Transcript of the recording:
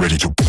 ready to